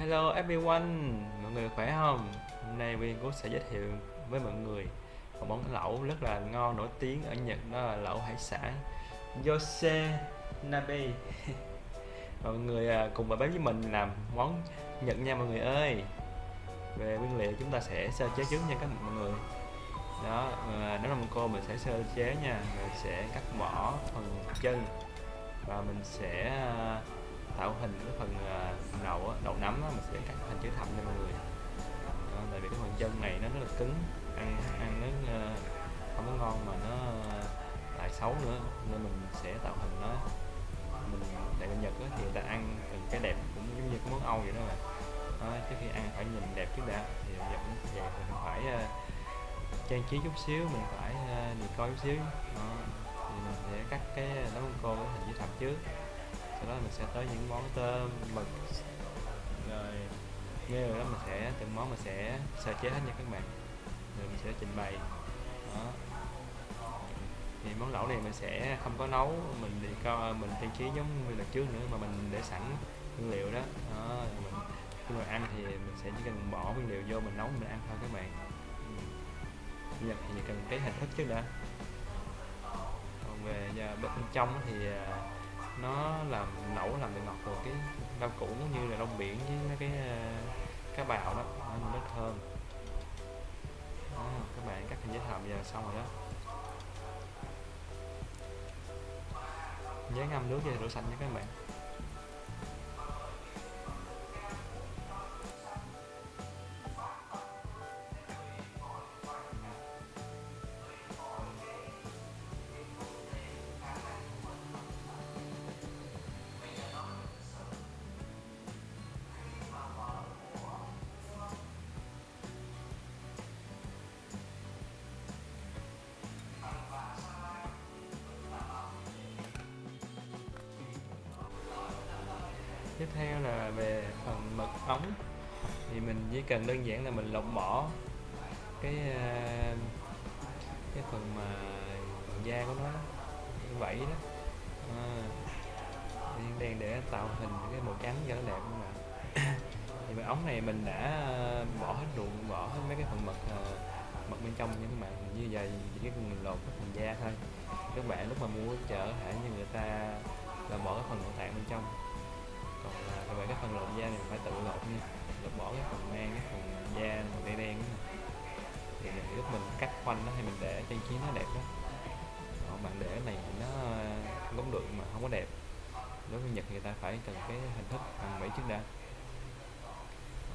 Hello everyone, mọi người khỏe không? Hôm nay Viên cũng sẽ giới thiệu với mọi người một món lẩu rất là ngon nổi tiếng ở Nhật đó là lẩu hải sản Yose Nabe. mọi người à, cùng vào bếp với mình làm món Nhật nha mọi người ơi. Về nguyên liệu chúng ta sẽ sơ chế trước nha các mọi người. Đó, à, nếu là một cô mình sẽ sơ chế nha, Mình sẽ cắt bỏ phần chân và mình sẽ à, tạo hình cái phần à, đầu đậu nấm mình sẽ cắt thành chữ thập cho mọi người. Đó, tại vì cái phần chân này nó rất là cứng ăn ăn nó à, không có ngon mà nó lại xấu nữa nên mình sẽ tạo hình nó mình tại bên Nhật thì người ta ăn từng cái đẹp cũng giống như cái món Âu vậy đó mà đó, trước khi ăn phải nhìn đẹp trước đã thì bây giờ cũng vậy mình phải uh, trang trí chút xíu mình phải uh, coi chút xíu. Đó. thì mình sẽ cắt cái nấm cô thành hình chữ thập trước sau đó mình sẽ tới những món tôm mực. Rồi nghe rồi đó mình sẽ từng món mình sẽ sơ chế hết nha các bạn. Rồi mình sẽ trình bày. Đó. Thì món lẩu này mình sẽ không có nấu mình đi co mình trang trí giống như lần trước nữa mà mình để sẵn nguyên liệu đó, đó mình khi mà ăn thì mình sẽ chỉ cần bỏ nguyên liệu vô mình nấu mình ăn thôi các bạn. Bây giờ thì cần cái hình thức trước đã. Còn về giờ bên trong thì à, nó làm nấu làm từ ngọt rồi cái rau củ như là rong biển với mấy cái ờ, cá bào đó nó rất thơm. Đó, các bạn cắt hình giấy thầm giờ xong rồi đó. Nhớ ngâm nước về rửa sạch nha các bạn. Là mình lọc bỏ cái ờ, cái phần mà da của nó như vậy đó. Ờ, à, đen để tạo hình cái màu trắng cho nó đẹp không ạ thì cái ống này mình đã ờ, bỏ hết ruộng bỏ hết mấy cái phần mật à, mật bên trong nha các bạn. Như vậy chỉ cái mình lột cái phần da thôi. Các bạn lúc mà mua chợ thể như người ta là bỏ cái phần nội tạng bên trong. Còn là các bạn cái phần lột da này mình phải tự lột nha. Lột bỏ cái phần mang cái phần da màu đen đen thì lúc mình cắt khoanh nó thì mình để trang trí nó đẹp đó còn bạn để này nó ờ, cũng được mà không có đẹp. Đối với nhật người ta phải cần cái hình thức bằng mỹ trước đã.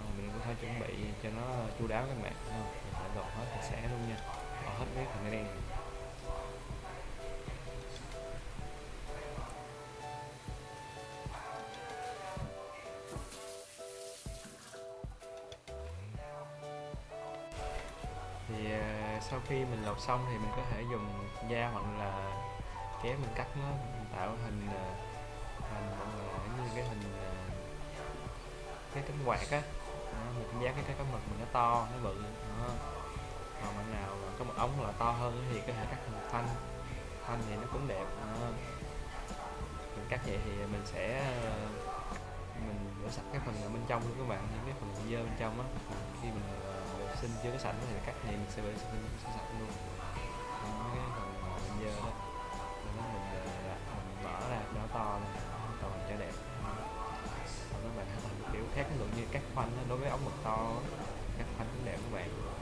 À, mình cũng phải chuẩn bị cho nó chu đáo các bạn mình phải gọt hết sạch sẽ luôn nha. Bỏ hết cái phần đen này. Thì ờ, sau khi mình lột xong thì mình có thể dùng dao hoặc là kéo mình cắt nó, mình tạo hình ờ, hình như cái hình ờ, cái cánh quạt á mình dán cái cái mực mình nó to, nó bự, đó. còn bạn nào mà có một ống là to hơn thì có thể cắt thành thanh thanh thì nó cũng đẹp, đó. mình cắt vậy thì mình sẽ mình rửa sạch cái phần ở bên trong luôn các bạn, những cái phần dơ bên trong á khi mình sinh chưa có sạch thì cắt thì mình sẽ vệ sinh sẽ sạch luôn. Đó, cái phần dơ đó mình ờ, mình mở ra nó to lên to cho đẹp. Đó. còn các bạn làm kiểu khác ví dụ như cắt khoanh đối với ống mực to cắt khoanh cũng đẹp các bạn.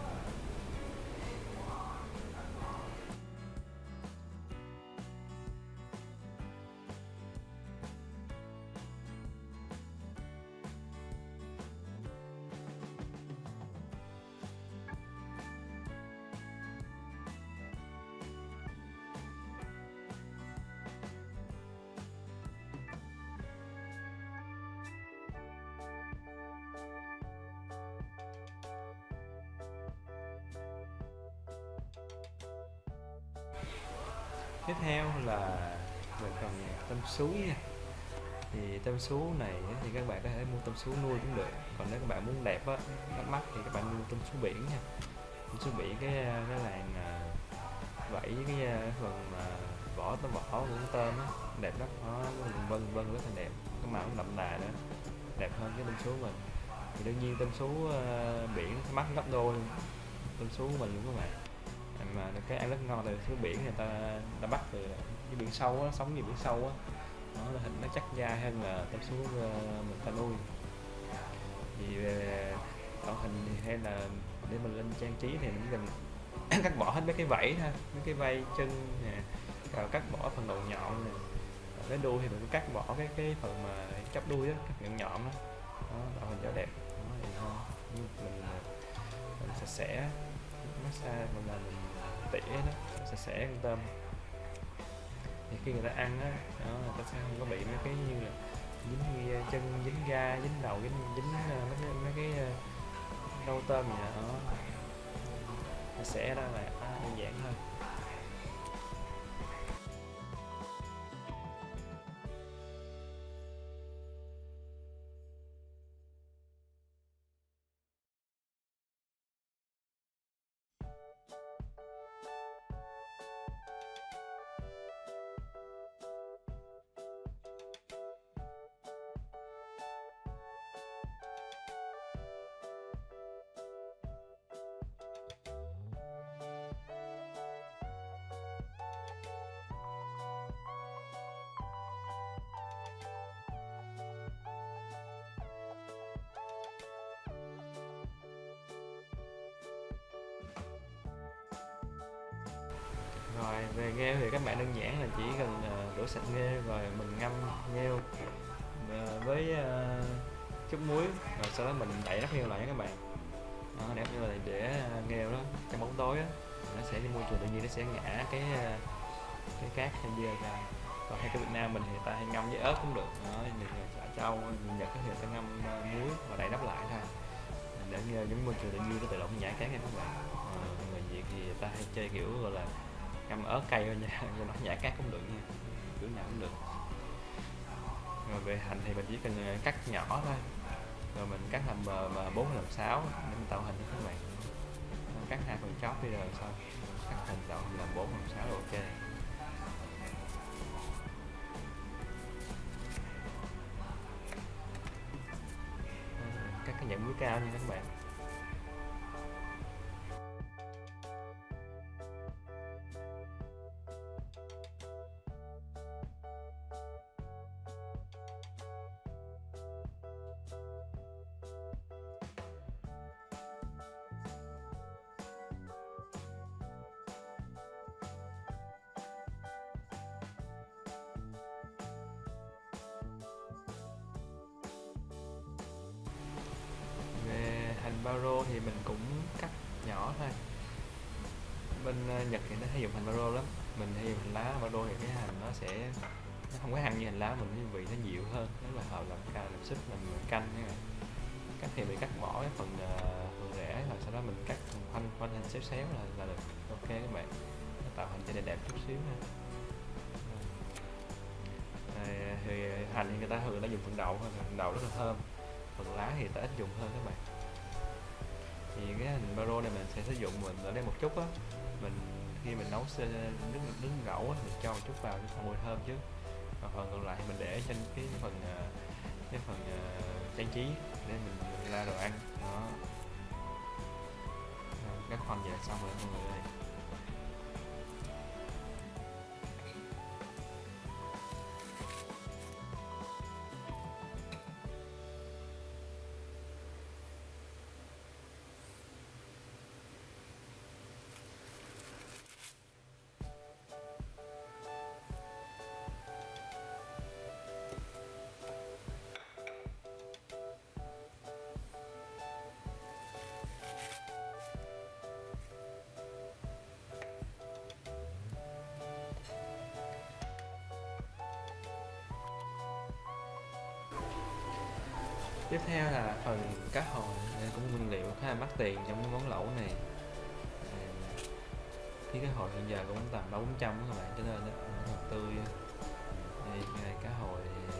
Tiếp theo là về phần tôm sú nha. Thì tôm sú này thì các bạn có thể mua tôm sú nuôi cũng được. Còn nếu các bạn muốn đẹp á, bắt mắt thì các bạn mua tôm sú biển nha. Tôm sú biển cái ờ, cái làng ờ, vẫy vảy ờ, cái phần mà vỏ tôm vỏ của con tôm á, đẹp lắm. Nó vân vân rất là đẹp. Cái màu cũng đậm đà nữa, đẹp hơn cái tôm sú mình. Thì đương nhiên tôm sú biển nó mắc gấp đôi tôm sú của mình luôn các bạn mà cái ăn rất ngon từ xuống biển người ta ta bắt từ cái biển sâu á sống nhiều biển sâu á. Nó là hình nó chắc da hơn là tôm xuống ờ, mình ta nuôi. Thì về tạo hình hay là để mình lên trang trí thì mình cần cắt bỏ hết mấy cái vảy thôi mấy cái vây chân nè rồi cắt bỏ phần đầu nhọn nè. Rồi cái đuôi thì mình cắt bỏ cái cái phần mà chắp đuôi á cắt nhọn nhọn đó, đó tạo hình cho đẹp. Đó thì thôi mình, ờ, mình sạch sẽ massage mình là mình tỉa đó sạch sẽ con tôm. Thì khi người ta ăn á đó, người ta sẽ không có bị mấy cái như là dính ờ, chân dính da dính đầu dính dính ờ, mấy cái mấy cái ờ, rau tôm gì đó. Sạch sẽ đó là à, đơn giản hơn về nghêu thì các bạn đơn giản là chỉ cần ờ, rửa sạch nghêu rồi mình ngâm nghêu ờ, với ờ, chút muối rồi sau đó mình đậy nắp nghêu lại nha các bạn. Đó, để như là để nghêu đó trong bóng tối đó, nó sẽ đi môi trường tự nhiên nó sẽ ngã cái cái cát hay bia ra. Còn hay cái Việt Nam mình thì ta hay ngâm với ớt cũng được. Đó mình chả trâu mình Nhật thì ta ngâm muối và đậy nắp lại thôi. Để nghe giống môi trường tự nhiên nó tự động nhả cát nha các bạn. À, người Việt thì ta hay chơi kiểu gọi là ngâm ớt cay thôi nha, cho nó nhả cát cũng được nha. Cứ nào cũng được. Rồi về hành thì mình chỉ cần ờ, cắt nhỏ thôi. Rồi mình cắt làm mà bốn làm sáu để mình tạo hình cho các bạn. Cắt hai phần chóp đi rồi sau cắt hình tạo hình làm bốn làm sáu ok. Ờ, cắt cái nhận muối cao nha các bạn. Dùng hành baro lắm. Mình hay dùng hành lá baro thì cái hành nó sẽ nó không có hăng như hành lá mình cái vị nó dịu hơn. Nếu là hợp làm ca làm súp làm canh nha cắt thì mình cắt bỏ cái phần ờ, phần rễ rồi sau đó mình cắt khoanh khoanh hình xéo xéo là, là được. Ok các bạn. Nó tạo hình cho đẹp đẹp chút xíu ha. Ờ, thì hành thì người ta thường đã dùng phần đậu thôi phần rất là thơm. Phần lá thì ta ít dùng hơn các bạn. Thì cái hình baro này mình sẽ sử dụng mình ở đây một chút á. Mình khi mình nấu nước nước gỗ á, mình cho một chút vào cho mùi thơm chứ. Còn phần còn lại mình để trên cái phần à, cái phần uh, trang trí để mình la đồ ăn. Đó. Các phần về xong rồi mọi người ơi. Tiếp theo là phần cá hồi đây cũng nguyên liệu khá là mắc tiền trong cái món lẩu này. À, Khi cá hồi hiện giờ cũng tầm ba bốn trăm các bạn cho nên nó tươi thì cá hồi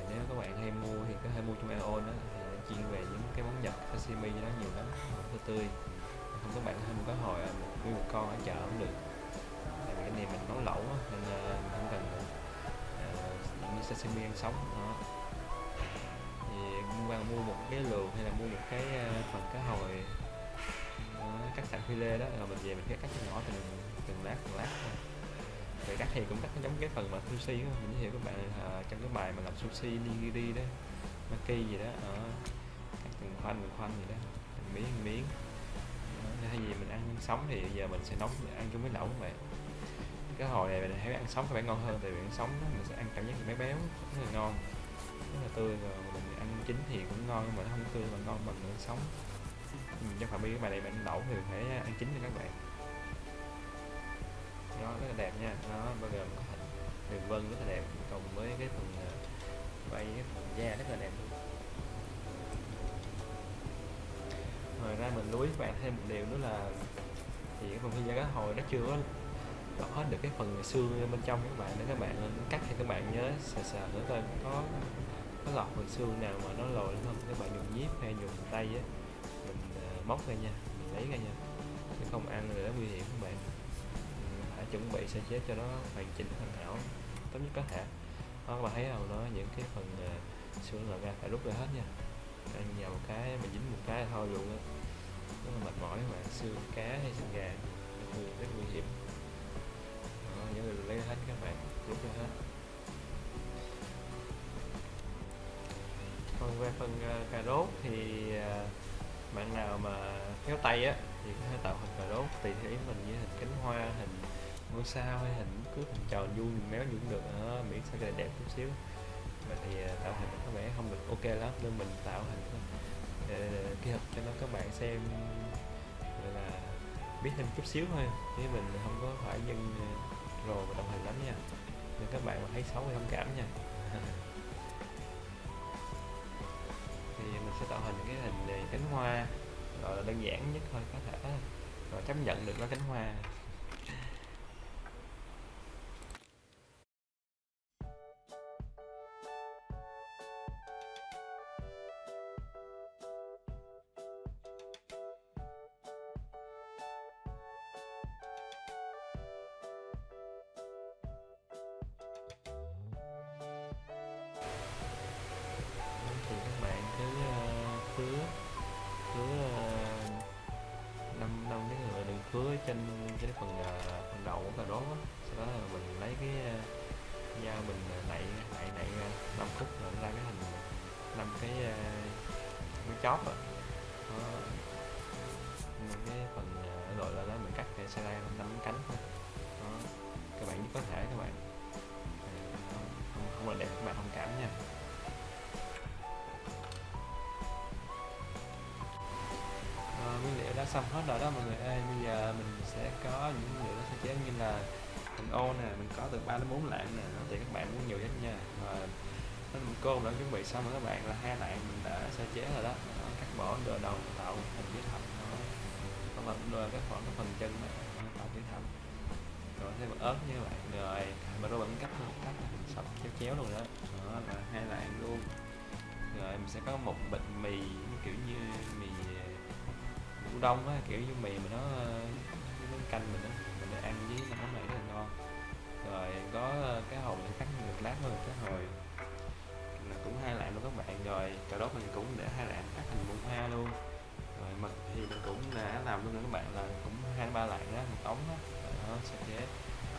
nếu các bạn hay mua thì có thể mua trong Aeon đó thì chuyên về những cái món nhập sashimi đó nó nhiều lắm tươi tươi. Không các bạn hay mua cá hồi à, một nguyên một con ở chợ cũng được. Tại vì cái này mình nấu lẩu nên à, mình không cần uh, như sashimi ăn sống đó qua mua một cái luộc hay là mua một cái ờ, phần cá hồi. Đó, cắt sẵn phi lê đó rồi mình về mình cắt cắt nhỏ từng từng lát từng lát thôi. Cắt thì cũng cắt giống cái phần mà sushi đó. mình hiểu các bạn ờ, trong cái bài mà làm sushi nigiri đó maki gì đó ở cắt từng khoanh từng khoanh gì đó từng miếng từng miếng. Thay vì mình ăn sống thì giờ mình sẽ nấu ăn chung với lẩu các bạn cái hồi này mình thấy ăn sống có vẻ ngon hơn tại vì ăn sống đó, mình sẽ ăn cảm giác béo béo rất là ngon rất là tươi rồi mình chín thì cũng ngon nhưng mà nó không tươi mà ngon bằng ăn sống. Ừ, mình cho phạm vi cái bài này bạn đậu thì phải ăn chín nha các bạn. Nó rất là đẹp nha. Nó bao gồm có hình đường vân rất là đẹp, cùng với cái phần ờ, bay, cái phần da rất là đẹp luôn. Ngoài ra mình lưu ý các bạn thêm một điều nữa là thì cái phần phi da cá hồi nó chưa có lọt hết được cái phần xương bên trong các bạn. Nên các bạn cắt thì các bạn nhớ sờ sờ nữa coi có có lọt phần xương nào mà nó lồi lên không? Các bạn dùng nhíp hay dùng tay á mình ờ, móc ra nha mình lấy ra nha. Chứ không ăn nữa nó nguy hiểm các bạn. Mình phải chuẩn bị sơ chế cho nó hoàn chỉnh hoàn hảo tốt nhất có thể. Đó các bạn thấy không? Nó những cái phần xương lòi ra phải rút ra hết nha. Ăn vào một cái mà dính một cái là thôi luôn á. Rất là mệt mỏi các bạn xương cá hay xương gà rất nguy, hiểm. Đó, nhớ lấy hết các bạn rút ra hết. Còn về phần ờ, cà rốt thì ờ, bạn nào mà khéo tay á thì có thể tạo hình cà rốt tùy theo ý mình như hình cánh hoa hình ngôi sao hay hình cứ hình tròn vuông méo gì cũng được. Đó, miễn sao cái đẹp chút xíu. Mà thì ờ, tạo hình có vẻ không được ok lắm nên mình tạo hình thôi. Kỹ thuật cho nó các bạn xem gọi là biết thêm chút xíu thôi. Chứ mình không có phải dân rồ và đồng hình lắm nha. Nên các bạn mà thấy xấu thì thông cảm nha. sẽ tạo hình cái hình này cánh hoa, gọi là đơn giản nhất thôi, có thể rồi chấp nhận được nó cánh hoa. Cái ờ, dao mình ờ, nạy nạy nạy ờ, năm phút nữa ra cái hình năm cái ờ, cái chóp rồi đó. Cái phần gọi là đó mình cắt để xe ra năm cánh thôi. Đó. Các bạn có thể các bạn không, không, là đẹp các bạn thông cảm nha. Nguyên liệu đã xong hết rồi đó mọi người ơi. Bây giờ mình sẽ có những nguyên liệu nó sẽ chế như là mình ô nè mình có từ 3 đến 4 lạng nè nó các bạn muốn nhiều nhất nha. Và mình cơm đã chuẩn bị xong rồi các bạn là hai lạng mình đã sơ chế rồi đó, cắt bỏ đồ đầu tạo hình chữ thập nó còn là rồi cái phần cái phần chân đó, nó tạo chữ thập. Rồi thêm ớt như vậy rồi mà rồi vẫn cắt luôn cắt sọc chéo chéo luôn đó. Đó là hai lạng luôn. Rồi mình sẽ có một bịch mì kiểu như mì ờ, Ủ đông á, kiểu như mì mà nó ờ, nó canh mình á mình để ăn với nó món này ngon rồi, có ờ, cái hồi mình cắt được lát hơn cái hồi là cũng hai lạng luôn các bạn. Rồi, cà rốt mình cũng để hai lạng, cắt thành bông hoa luôn. Rồi, mực thì mình cũng đã làm luôn nữa các bạn, là cũng hai ba lạng đó một ống đó đó sơ chế,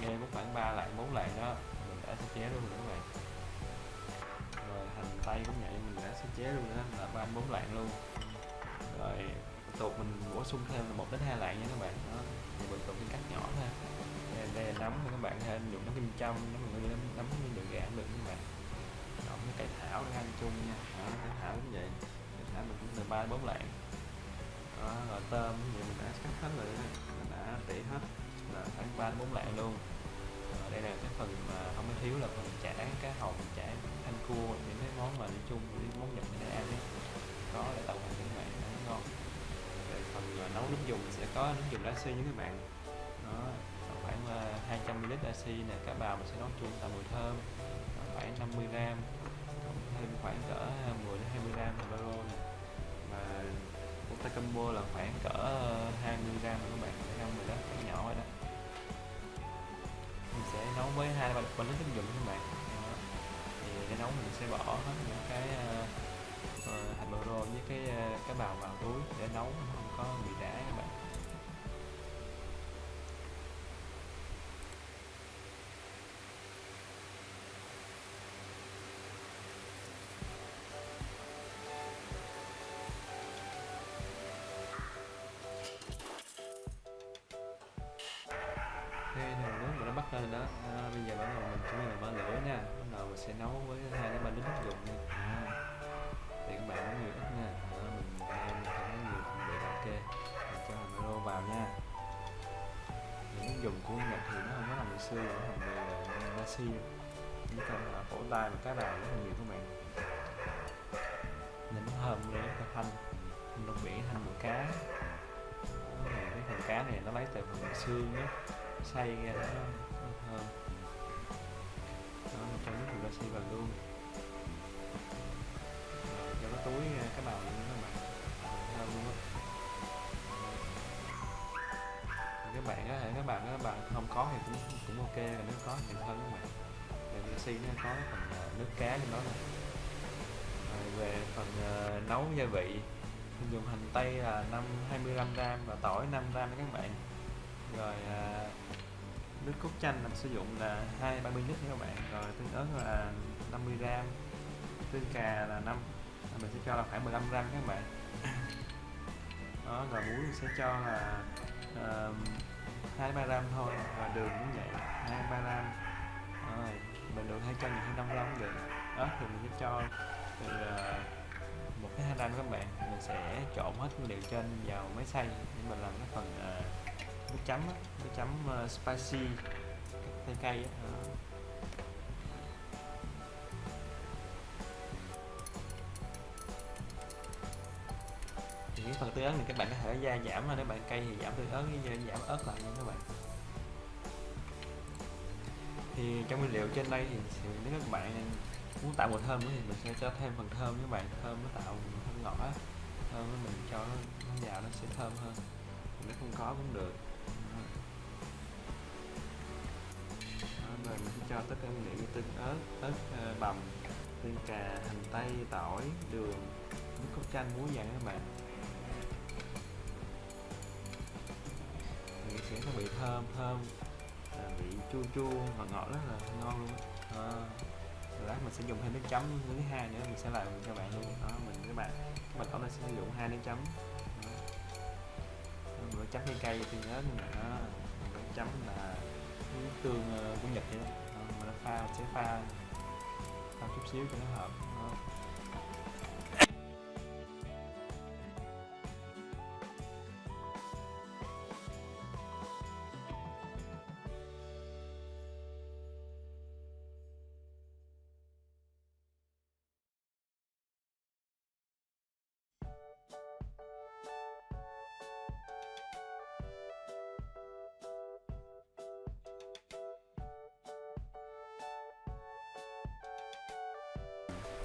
nghe cũng khoảng ba lạng, bốn lạng đó, mình đã sơ chế luôn rồi các bạn. Rồi, hành tây cũng vậy, mình đã sơ chế luôn đó là ba bốn lạng luôn. Rồi tục mình bổ sung thêm là một đến hai lạng nha các bạn. Đó, thì mình tục cắt nhỏ nấm thì các bạn thêm dùng nấm kim châm nấm người nấm nấm đường gà được các bạn nấm với cải thảo để ăn chung nha. Đó, cải thảo cũng vậy. Cải thảo mình cũng từ ba bốn lạng. Đó, rồi tôm thì mình đã cắt hết rồi đó. Mình đã tỉ hết. Là khoảng ba bốn lạng luôn. Rồi đây là cái phần mà không có thiếu là phần chả cá hồng chả thanh cua những cái món mà đi chung với món nhật để ăn ấy có để tạo thành các bạn nó ngon về phần nấu nước dùng sẽ có nước dùng lá xi với các bạn. 200ml dashi nè cá bào mình sẽ nấu chung tạo mùi thơm. Khoảng 50 g thêm khoảng cỡ 10 đến 20 g baro nè. Và ta combo là khoảng cỡ ờ, 20 g các bạn không? Rồi đó khoảng nhỏ rồi đó. Mình sẽ nấu với hai ba bánh trứng dụng các bạn. Thì để nấu mình sẽ bỏ hết những cái uh, hạt baro với cái uh, cá bào vào túi để nấu không có bị đá các bạn. Không có làm bị xương nó làm cần là cổ tay và cá đào rất là nhiều các bạn. Nhìn nó thơm nữa nó thanh lông biển thanh của cá. Đó, cái phần cá này nó lấy từ phần xương á xay ra nó nó thơm đó mình cho nước mình xay vào luôn. Cho à, cái túi uh, cái bào các bạn á các bạn các bạn không có thì cũng cũng ok. Là nếu có thì hơn các bạn. Về Messi nó có phần ờ, nước cá trong đó này rồi về phần uh, nấu gia vị mình dùng hành tây là 5 25 gram và tỏi 5 gram các bạn. Rồi uh, nước cốt chanh mình sử dụng là 2 30 lít nha các bạn. Rồi tương ớt là 50 gram tương cà là 5 à, mình sẽ cho là khoảng 15 gram các bạn. Đó rồi muối mình sẽ cho là uh, 2 3 gram thôi. Và đường cũng vậy 2 3 gram rồi mình được hay cho nhiều hơn năm gram cũng được. Đó thì mình sẽ cho từ ờ, một cái hai gram các bạn. Mình sẽ trộn hết nguyên liệu trên vào máy xay để mình làm cái phần ờ, uh, nước chấm nước chấm uh, spicy cây cây á. Cái phần tương ớt thì các bạn có thể gia giảm mà nếu bạn cay thì giảm tương ớt như giảm ớt lại nha các bạn. Thì trong nguyên liệu trên đây thì, thì nếu các bạn muốn tạo mùi thơm thì mình sẽ cho thêm phần thơm các bạn thơm nó tạo thơm ngọt á. Thơm mình cho nó, nó vào nó sẽ thơm hơn. Nếu không có cũng được. Đó, rồi mình sẽ cho tất cả nguyên liệu như tương ớt ớt ờ, bằm tương cà hành tây tỏi đường nước cốt chanh muối vàng các bạn. Sẽ có vị thơm thơm. À, vị chua chua ngọt ngọt rất là ngon luôn à, lát mình sẽ dùng thêm nước chấm thứ hai nữa mình sẽ làm cho bạn luôn. Đó mình các bạn các bạn có thể sử dụng hai nước chấm. Đó. Chấm cây cây thì nhớ nhưng mà nước chấm là tương ờ, của nhật vậy đó, mình pha mình sẽ pha pha chút xíu cho nó hợp.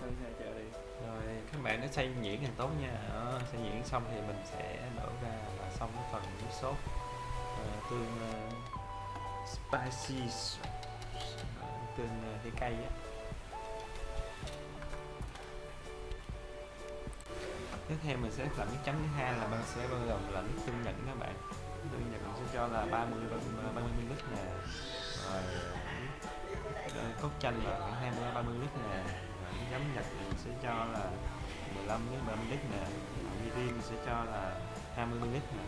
Đó. rồi các bạn nó xay nhuyễn càng tốt nha. Ờ, đó, xay nhuyễn xong thì mình sẽ đổ ra và xong cái phần nước sốt. Uh, tương uh, spicy uh, tương uh, cây cây á. Tiếp theo mình sẽ làm cái chấm thứ hai là mình sẽ bao gồm là nước tương nhật các bạn. Tương nhật mình sẽ cho là 30 30 ml nè. Rồi cốt chanh là khoảng 20 30 ml nè giấm nhật mình sẽ cho là 15 đến 30 lít nè. Mirin mình sẽ cho là 20 ml nè.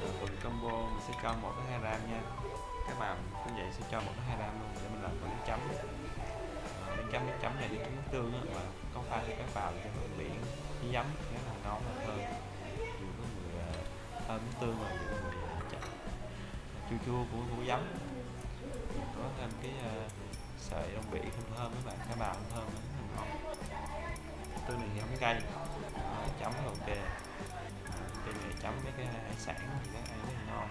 Rồi phần combo mình sẽ cho một đến hai gram nha. Các bạn cũng vậy sẽ cho một đến hai gram luôn để mình làm phần nước chấm. Ờ, nước chấm nước chấm này đi nước tương á mà có pha thì các vào cho hương biển với giấm rất là ngon và thơm. Vừa có mùi ờ, thơm nước tương và vừa có mùi uh, chua chua của của giấm. Có thêm cái uh, sợi rong biển thơm thơm các bạn cái bào thơm rất tôi tương này giống cái cây, à, chấm ok cái này chấm mấy cái hải sản thì nó ăn rất là ngon.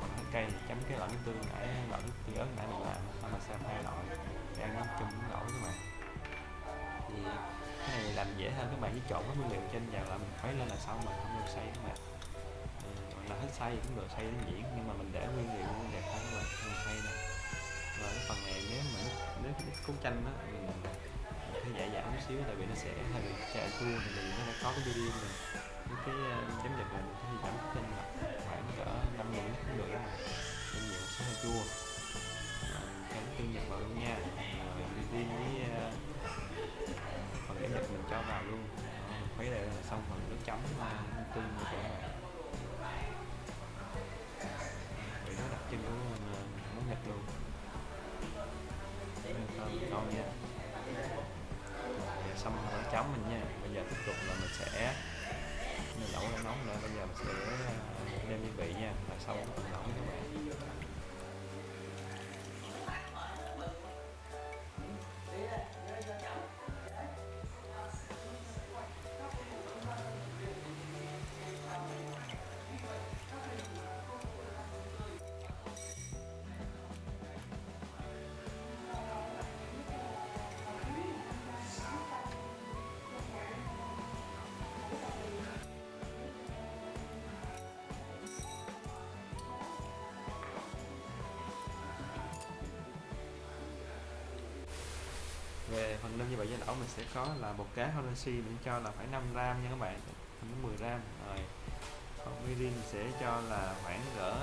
Còn cái cây chấm cái loại nước tương nãy loại nước tương ớt nãy mình làm mà xem hai loại. Đang ăn nó chung với nổi các bạn thì cái này làm dễ hơn các bạn chỉ trộn cái nguyên liệu trên vào là mình khuấy lên là xong mà không được xay các bạn gọi là hết xay cũng được xay đến diễn nhưng mà mình để nguyên liệu đẹp hơn các bạn không xay đâu. Và cái phần này nếu mà nước nước, nước cốt chanh đó mình sẽ giải giảm một xíu tại vì nó sẽ hơi bị chạy chua tại vì nó đã có cái video này những cái chấm ờ, giật nhật này thì giảm tinh là khoảng cỡ năm mươi ml cũng được đó nên nhiều sẽ hơi chua. Chấm cái tương nhật vào luôn nha. Ờ, rồi với phần chấm giật mình cho vào luôn. Khuấy đều là xong phần nước chấm uh, tương của các bạn. Vị nó đặc trưng của món nhật luôn. Thơm ngon nha. Bây là mình sẽ mình lẩu nó nóng nữa. Bây giờ mình sẽ à, đem gia vị nha, và xong cái mình lẩu các bạn về phần nêm như vậy với lẩu mình sẽ có là một cá Hondashi mình cho là khoảng 5 gram nha các bạn không 10 gram. Rồi còn mirin mình sẽ cho là khoảng cỡ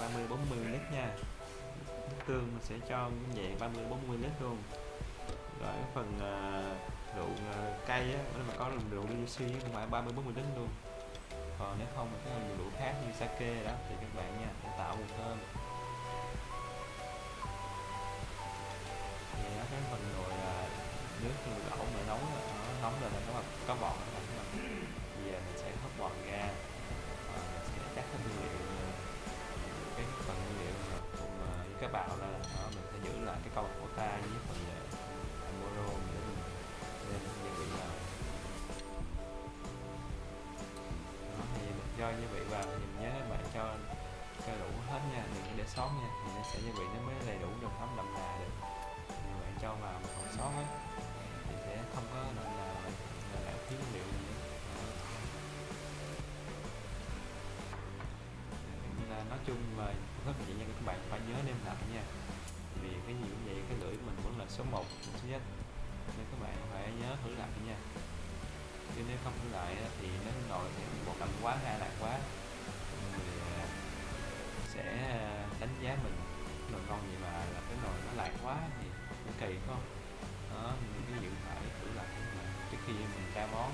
30 40 lít nha. Nước tương mình sẽ cho như vậy 30 40 lít luôn. Rồi cái phần à, uh, rượu uh, à, cay á nếu mà có rượu Rishi cũng phải 30 40 lít luôn. Còn nếu không thì cái rượu khác như sake đó thì các bạn nha để tạo mùi thơm. Vậy đó cái phần nồi nước nồi lẩu mà nóng nó nóng lên là nó có bọt các bạn bây giờ mình sẽ hấp bọt ra và mình sẽ chắc cái nguyên liệu cái phần nguyên liệu mà cùng với cái bào là đó, mình sẽ giữ lại cái câu của ta với phần amoro để mình lên gia vị vào. Đó thì mình cho gia vị vào thì mình nhớ các bạn cho cho đủ hết nha đừng để sót nha. Thì nó sẽ gia vị nó mới đầy đủ trong thấm đậm đà được. Thì bạn cho vào mà còn sót hết không có là là lãng phí nguyên liệu gì ờ. nữa Đó. Là nói chung là rất là vậy nha các bạn phải nhớ đem lại nha. Vì cái gì cũng vậy, cái lưỡi mình vẫn là số 1 số nhất. Nên các bạn phải nhớ thử lại nha. Chứ nếu không thử lại thì nó nồi sẽ một lần quá, hai lần quá người sẽ đánh giá mình. Nồi ngon gì mà là cái nồi nó lạc quá thì cũng kỳ không? Đó nên cái gì cũng phải thử lại trước khi mình ra món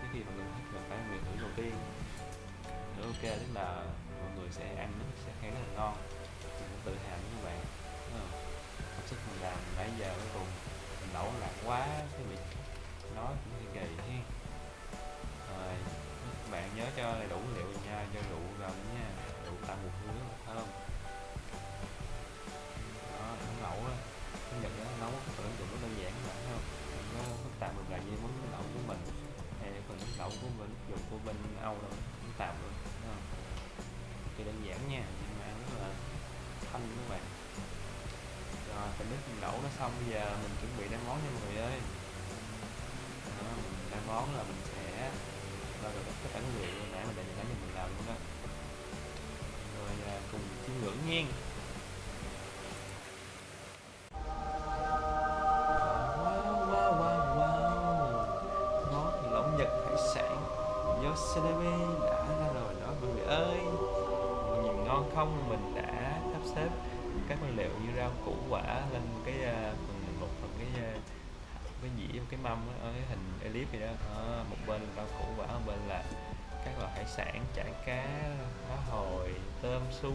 trước khi mọi người thích là phải người thử đầu tiên. Nếu ok, tức là mọi người sẽ ăn nó sẽ thấy rất là ngon. Mình cũng tự hào với các bạn công sức mình làm nãy giờ cuối cùng, mình đổ lạc quá cái bị nói cũng hơi kỳ ha. Rồi, các bạn nhớ cho đầy đủ liệu nha, cho đủ thanh các bạn. Rồi phần nước mình đổ nó xong bây giờ mình chuẩn bị đem món nha mọi người ơi. Đó, mình đem món là mình sẽ bao gồm tất cả nguyên liệu nãy mình để nãy giờ mình làm luôn đó. Rồi à, cùng chiêm ngưỡng nhiên. wow wow wow wow. Nhật hải sản. Đã ra rồi đó mọi người ơi. Nhìn ngon không? Mình xếp các nguyên liệu như rau củ quả lên cái uh, phần một phần cái uh, cái dĩa cái mâm ở cái hình elip vậy đó. Đó, một bên là rau củ quả một bên là các loại hải sản chả cá cá hồi tôm sú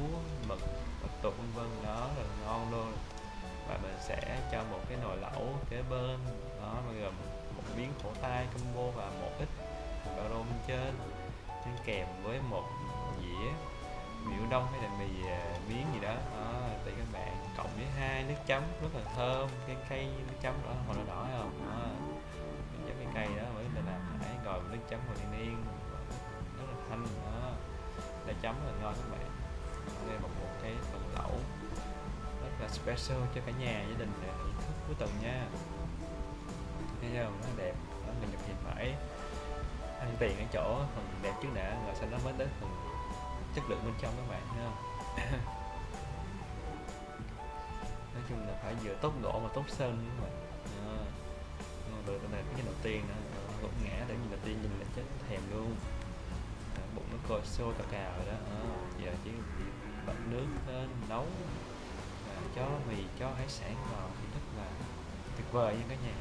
mực mực tục vân vân. Đó là ngon luôn. Và mình sẽ cho một cái nồi lẩu kế bên. Đó bao gồm một miếng khổ tai combo và một ít bao rôm trên kèm với một dĩa mì đông hay là mì à, miếng gì đó. Đó thì các bạn cộng với hai nước chấm rất là thơm cái cây nước chấm đó màu đỏ đỏ không? Đó mình chấm cái cây đó mới là làm nãy rồi nước chấm màu đen đen rất là thanh đó. Để chấm rất là ngon các bạn. Đây là một, cái phần lẩu rất là special cho cả nhà gia đình để thưởng thức cuối tuần nha. Thấy không? Nó đẹp đó mình nhập thì phải. Ăn tiền ở chỗ phần đẹp trước đã rồi sau đó mới tới phần chất lượng bên trong các bạn thấy không? Nói chung là phải vừa tốt gỗ mà tốt sơn các bạn? Đó. được cái này cái đầu tiên đó. Ờ, Gục ngã để nhìn đầu tiên nhìn là chết thèm luôn. À, bụng nó coi xô cà cào rồi đó. À, giờ chỉ bật nước lên nấu. Và cho mì cho hải sản vào thì rất là tuyệt vời nha cả nhà.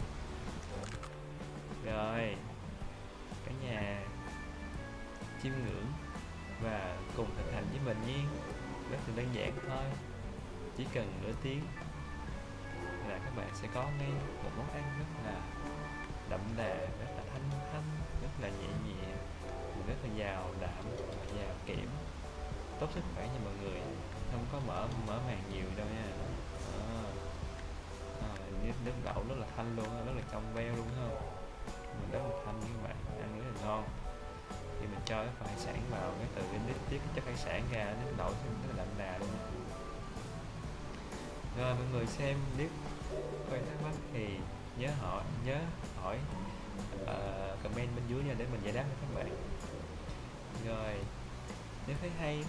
Rồi cả nhà chiêm ngưỡng và cùng thực hành với mình nhé, rất là đơn giản thôi. Chỉ cần nửa tiếng là các bạn sẽ có ngay một món ăn rất là đậm đà rất là thanh thanh rất là nhẹ nhẹ rất là giàu đạm và giàu kiểm tốt sức khỏe cho mọi người. Không có mở mở màng nhiều đâu nha. À, à, nước, nước đậu rất là thanh luôn rất là trong veo. Sản ra nước đậu rất là đậm đà luôn. Rồi mọi người xem clip quay thắc mắc thì nhớ hỏi nhớ hỏi uh, comment bên dưới nha để mình giải đáp cho các bạn. Rồi nếu thấy hay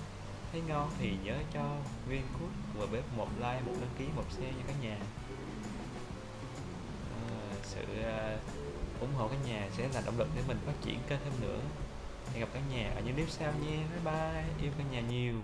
thấy ngon thì nhớ cho viên cút và bếp một like một đăng ký một share cho cả nhà. Uh, sự uh, ủng hộ cả nhà sẽ là động lực để mình phát triển kênh thêm nữa hẹn gặp cả nhà ở những clip sau nha. Bye bye. Yêu cả nhà nhiều.